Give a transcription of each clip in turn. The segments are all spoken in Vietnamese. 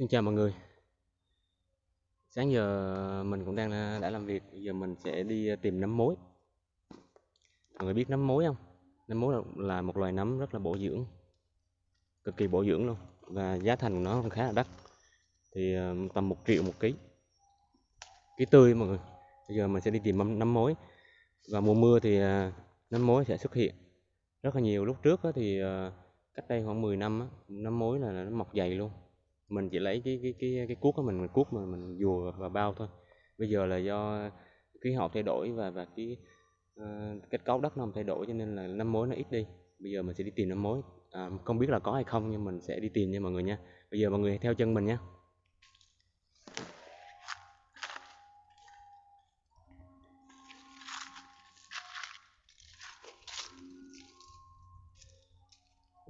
Xin chào mọi người. Sáng giờ mình cũng đang à, đã làm việc, bây giờ mình sẽ đi à, tìm nấm mối. Mọi người biết nấm mối không? Nấm mối là một loài nấm rất là bổ dưỡng, cực kỳ bổ dưỡng luôn và giá thành của nó cũng khá là đắt. Thì à, tầm một triệu một ký. Ký tươi mọi người. Bây giờ mình sẽ đi tìm nấm mối. Và mùa mưa thì nấm mối sẽ xuất hiện rất là nhiều. Lúc trước thì cách đây khoảng 10 năm nấm mối là nó mọc dày luôn mình chỉ lấy cái cái cái cái cuốc của mình mình cuốc mà mình dùa và bao thôi. Bây giờ là do khí hậu thay đổi và và cái uh, kết cấu đất nó thay đổi cho nên là nấm mối nó ít đi. Bây giờ mình sẽ đi tìm nấm mối à, không biết là có hay không nhưng mình sẽ đi tìm nha mọi người nha. Bây giờ mọi người theo chân mình nha.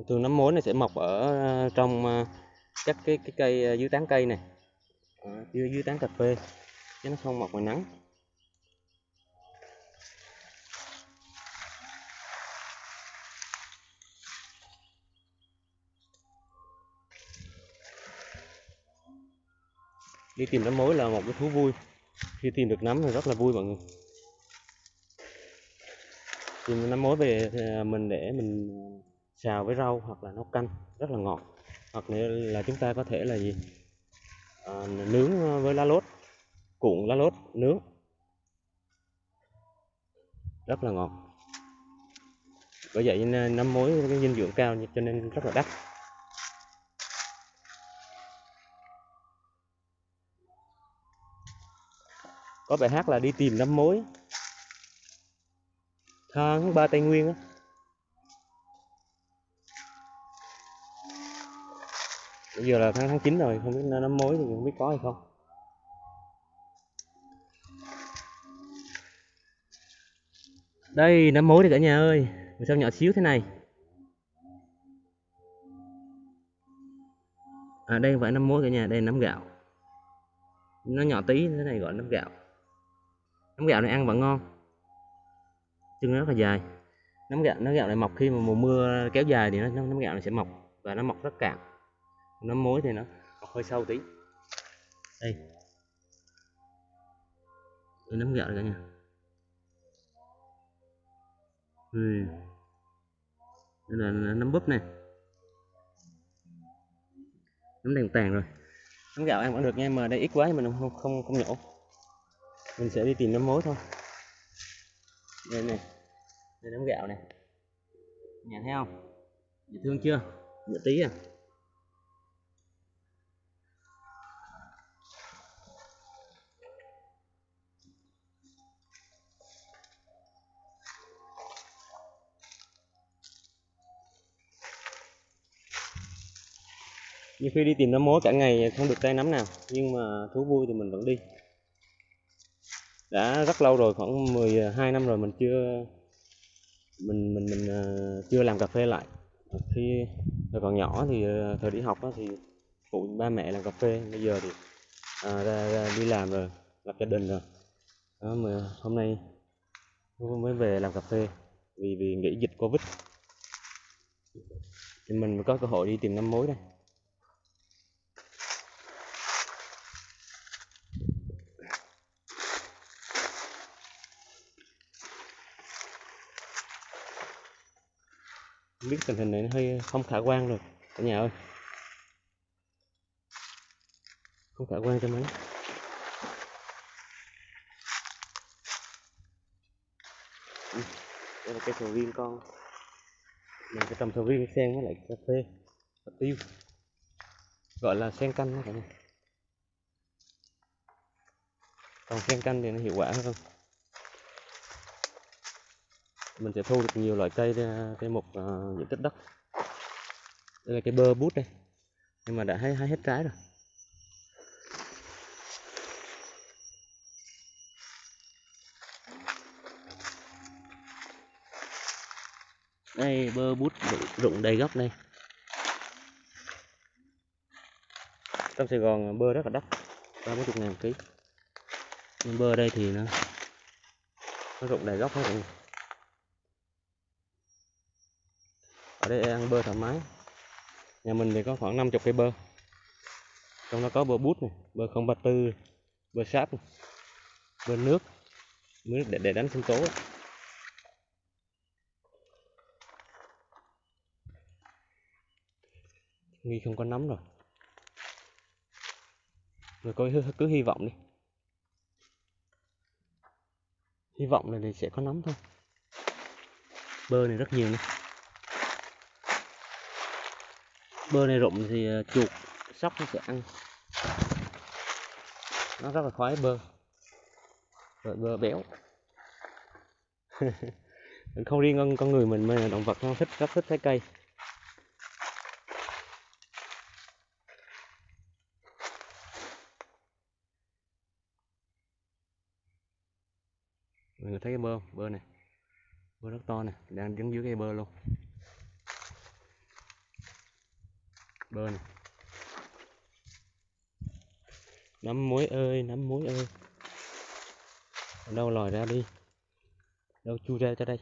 Thường nấm mối này sẽ mọc ở ờ, trong ờ, các cái cái cây ờ, dưới tán cây này. À, dưới dưới tán cà phê. Chứ nó không mọc ngoài nắng. Đi tìm nấm mối là một cái thú vui. Khi tìm được nấm thì rất là vui mọi người. Tìm nấm mối về ờ, mình để mình xào với rau hoặc là nấu canh. Rất là ngọt hoặc là chúng ta có thể là gì? À, nướng à, với lá lốt cuộn lá lốt nướng. Rất là ngọt. Bởi vậy năm nấm mối cái dinh dưỡng cao cho nên rất là đắt. Có bài hát là đi tìm nấm mối tháng ba tây nguyên á. Bây giờ là tháng tháng 9 rồi, không biết nó mối thì không biết có hay không. Đây nấm mối thì cả nhà ơi. Mà sao nhỏ xíu thế này? À đây không phải nấm mối cả nhà, đây là nấm gạo. Nó nhỏ tí, thế này gọi nấm gạo. Nấm gạo này ăn vẫn ngon. Chân nó rất là dài. Nấm gạo nấm gạo này mọc khi mà mùa mưa kéo dài thì nó nấm gạo này sẽ mọc và nó mọc rất cạn nấm mối thì nó hơi sâu tí. Đây. Đây nấm gạo cả nhà. Ừ. đây là nấm búp này. Nấm đèn tàn rồi. Nấm gạo ăn vẫn được nha, mà đây ít quá thì mình không không không nhổ. Mình sẽ đi tìm nấm mối thôi. Đây này. Đây nấm gạo này. Nhà thấy không? Dễ thương chưa? Dễ tí à? Nhiều khi đi tìm nấm mối cả ngày không được tay nắm nào nhưng mà thú vui thì mình vẫn đi. Đã rất lâu rồi khoảng 12 năm rồi mình chưa mình mình mình uh, chưa làm cà phê lại. Khi thời còn nhỏ thì uh, thời đi học đó, thì phụ ba mẹ làm cà phê. Bây giờ thì uh, ra, ra đi làm rồi lập gia đình rồi. Đó mà hôm nay mới về làm cà phê vì vì nghỉ dịch covid. Thì mình mới có cơ hội đi tìm nấm mối đây. Biết tình hình này nó hơi không khả quan rồi. Cả nhà ơi. Không khả quan cho mấy. Đây là cây sầu riêng con. Mình sẽ trồng sầu riêng xen với lại cà phê. Và tiêu. Gọi là sen canh đó cả nhà. Còn sen canh thì nó hiệu quả hơn mình sẽ thu được nhiều loại cây trên một uh, diện tích đất. Đây là cái bơ bút đây nhưng mà đã hái, hái hết trái rồi. Đây bơ bút rụng đầy gốc này. Trong Sài Gòn ờ, bơ rất là đắt ba mươi ngàn ký. Nhưng bơ đây thì nó nó rụng đầy gốc hết rồi. Để đây ăn bơ thoải mái. Nhà mình thì có khoảng 50 cây bơ. Trong đó có bơ bút này bơ 034 bơ sáp này, bơ nước nước để, để đánh sinh tố. Nghi không có nấm rồi. Rồi coi cứ, cứ hy vọng đi. Hy vọng là thì sẽ có nấm thôi. Bơ này rất nhiều này bơ này rụng thì ờ, chuột, sóc nó sẽ ăn. Nó rất là khoái, bơ. Rồi bơ béo. Không riêng con con người mình mà động vật nó thích, rất thích trái cây. Mọi người thấy cái bơ không? bơ này. Bơ rất to này, đang đứng dưới cây bơ luôn. Bơ này nắm muối ơi nắm muối ơi. Ở đâu lòi ra đi. Đâu chui ra cho đây.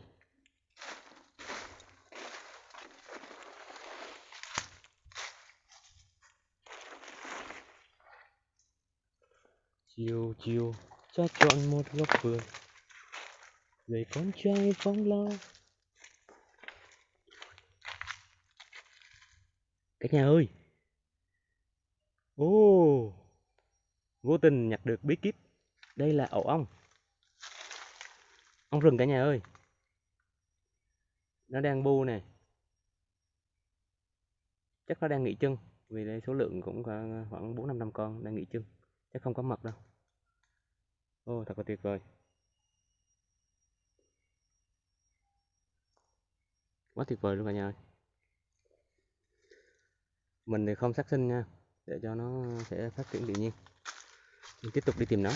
Chiều chiều cho chọn một góc vườn. Người con trai phóng lao. Cả nhà ơi! Ô vô tình nhặt được bí kíp. Đây là ổ ong. Ong rừng cả nhà ơi. Nó đang bu nè. Chắc nó đang nghỉ chân, vì đây số lượng cũng khoảng ờ, khoảng bốn năm năm con đang nghỉ chân. Chắc không có mật đâu. Ô thật là tuyệt vời. Quá tuyệt vời luôn cả nhà ơi mình thì không sát sinh nha để cho nó sẽ phát triển tự nhiên. Mình tiếp tục đi tìm nó.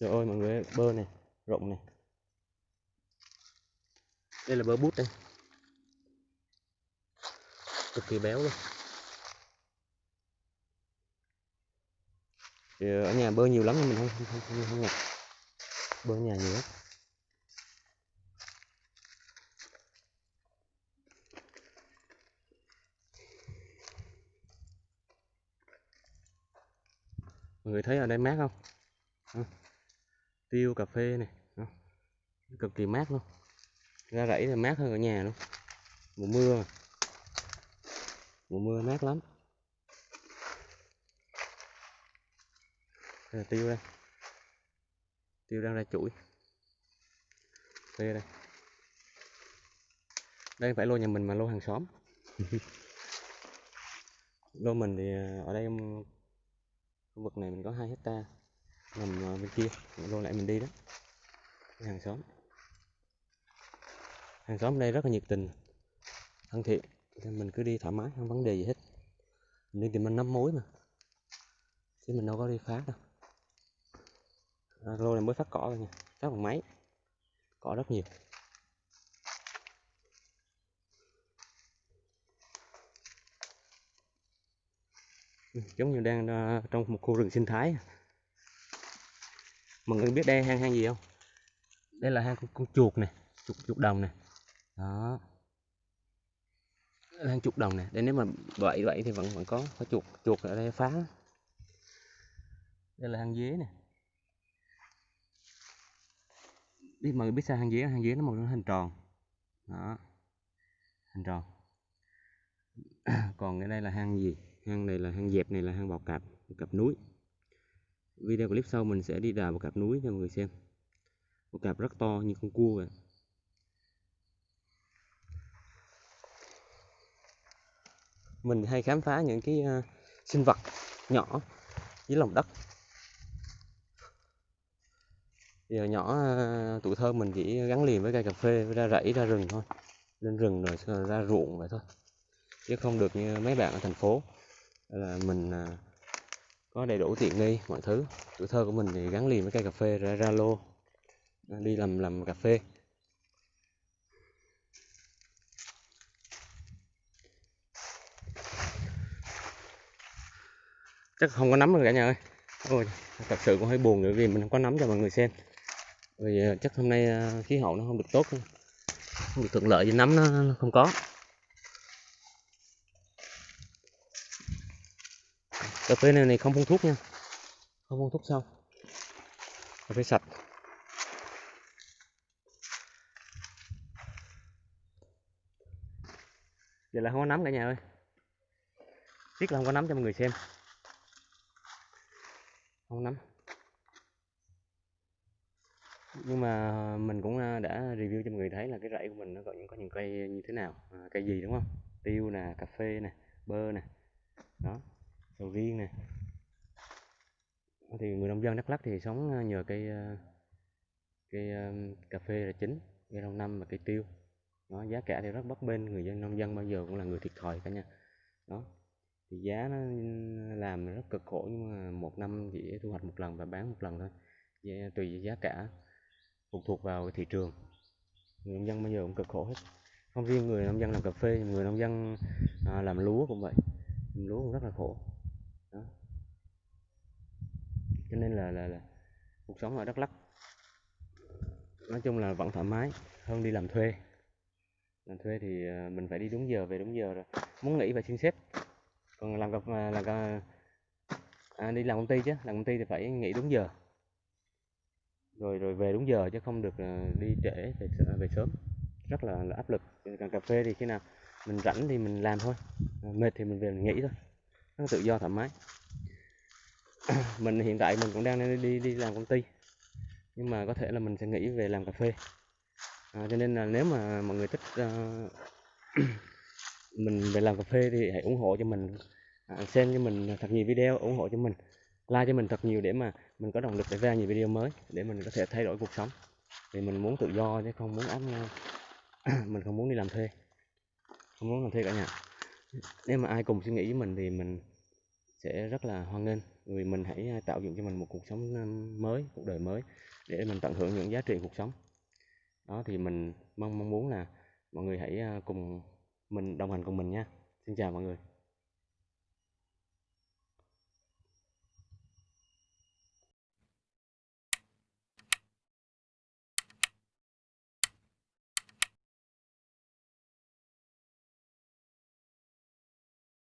Trời ơi mọi người ơi, bơ này rộng này. Đây là bơ bút đây. Cực kỳ béo luôn. Thì ở nhà bơ nhiều lắm nhưng mình không không không, không, không nhặt bữa nhà nhiều mọi người thấy ở đây mát không? À, tiêu cà phê này à, cực kỳ mát luôn. Ra rẫy thì mát hơn ở nhà luôn. Mùa mưa. Mà. mùa mưa mát lắm. Đây là tiêu đây tiêu đang ra chuỗi. Phê đây. Đây không phải lô nhà mình mà lô hàng xóm. Lô mình thì à, ở đây khu vực này mình có hai hecta nằm à, bên kia. Lô lại mình đi đó. Cái hàng xóm. Hàng xóm đây rất là nhiệt tình, thân thiện. Nên mình cứ đi thoải mái, không vấn đề gì hết. Mình đi tìm mình nắm mối mà. Chứ mình đâu có đi phá đâu à, lô này mới phát cỏ thôi nha. Phát bằng máy. Cỏ rất nhiều. Ừ, giống như đang ờ, trong một khu rừng sinh thái. Mọi người biết đây hang hang gì không? Đây là hang con, con chuột này chuột chuột đồng này đó. Hang chuột đồng này đây nếu mà vậy vậy thì vẫn vẫn có có chuột chuột ở đây phá. Đây là hang dế này biết mọi người biết sao hang dế hang dế nó một hình tròn. Đó hình tròn. Còn cái đây là hang gì? Hang này là hang dẹp này là hang bào cạp bào cạp núi. Video clip sau mình sẽ đi đào bào cạp núi cho mọi người xem. Bào cạp rất to như con cua vậy. Mình hay khám phá những cái uh, sinh vật nhỏ dưới lòng đất giờ nhỏ ờ, tuổi thơ mình chỉ gắn liền với cây cà phê ra rẫy ra rừng thôi. Lên rừng rồi ra ruộng vậy thôi. Chứ không được như mấy bạn ở thành phố, là mình ờ, có đầy đủ tiện nghi, mọi thứ. Tuổi thơ của mình thì gắn liền với cây cà phê, ra ra lô đi làm làm cà phê. Chắc không có nắm rồi cả nhà ơi. Ôi, thật sự cũng hơi buồn nữa vì mình không có nắm cho mọi người xem vì ờ, chắc hôm nay ờ, khí hậu nó không được tốt không được thuận lợi với nấm nó không có. Cà phê này, này không phun thuốc nha. Không phun thuốc xong, cà phê sạch. Giờ là không có nấm cả nhà ơi. Tiếc là không có nấm cho mọi người xem. Không nấm nhưng mà ờ, mình cũng ờ, đã review cho mọi người thấy là cái rẫy của mình nó có những có những cây như thế nào. À, cây gì đúng không? Tiêu nè cà phê nè bơ nè đó sầu riêng nè. Thì người nông dân Đắk lắc thì sống nhờ cây cây cà phê là chính cây lâu năm và cây tiêu. Đó giá cả thì rất bấp bênh người dân nông dân bao giờ cũng là người thiệt thòi cả nha. Đó thì giá nó làm rất cực khổ nhưng mà một năm chỉ thu hoạch một lần và bán một lần thôi. Giá- tùy giá cả phụ thuộc vào cái thị trường. Người nông dân bây giờ cũng cực khổ hết. Không riêng người nông dân làm cà phê người nông dân à, làm lúa cũng vậy. Làm lúa cũng rất là khổ. Đó. cho nên là, là là cuộc sống ở Đắk Lắk nói chung là vẫn thoải mái hơn đi làm thuê. Làm thuê thì à, mình phải đi đúng giờ về đúng giờ rồi. Muốn nghỉ phải xin xếp còn làm gặp à, là à, đi làm công ty chứ. Làm công ty thì phải nghỉ đúng giờ rồi rồi về đúng giờ chứ không được ờ, đi trễ về về sớm. Rất là, là áp lực. Ờ, còn cà phê thì khi nào mình rảnh thì mình làm thôi. Ờ, mệt thì mình về mình nghỉ thôi. Nó tự do thoải mái. Mình hiện tại mình cũng đang đi đi làm công ty. Nhưng mà có thể là mình sẽ nghĩ về làm cà phê. À, cho nên là nếu mà mọi người thích uh, mình về làm cà phê thì hãy ủng hộ cho mình. À, xem cho mình thật nhiều video ủng hộ cho mình like cho mình thật nhiều để mà mình có động lực để ra nhiều video mới, để mình có thể thay đổi cuộc sống. Vì mình muốn tự do chứ không muốn áp mình không muốn đi làm thuê. Không muốn làm thuê cả nhà. Nếu mà ai cùng suy nghĩ với mình thì mình sẽ rất là hoan nghênh. Vì mình hãy à, tạo dựng cho mình một cuộc sống à, mới, cuộc đời mới để mình tận hưởng những giá trị cuộc sống. Đó, thì mình mong mong muốn là mọi người hãy à, cùng mình, đồng hành cùng mình nha. Xin chào mọi người.